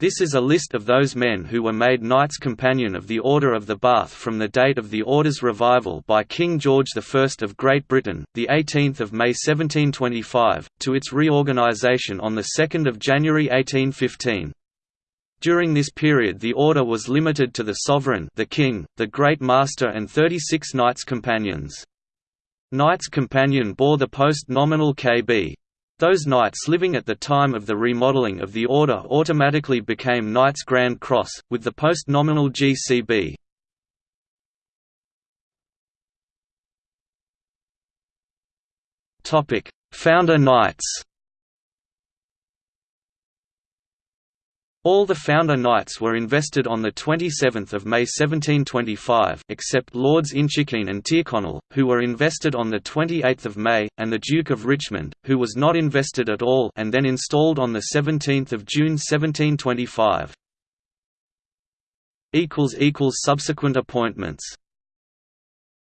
This is a list of those men who were made Knights Companion of the Order of the Bath from the date of the Order's revival by King George I of Great Britain, 18 May 1725, to its reorganisation on 2 January 1815. During this period the order was limited to the sovereign the king, the Great Master and 36 Knights Companions. Knights Companion bore the post nominal KB. Those knights living at the time of the remodeling of the order automatically became Knights Grand Cross, with the post-nominal GCB. Founder Knights All the founder knights were invested on 27 May 1725 except Lords Inchiquin and Tyrconnell, who were invested on 28 May, and the Duke of Richmond, who was not invested at all and then installed on 17 June 1725. Subsequent appointments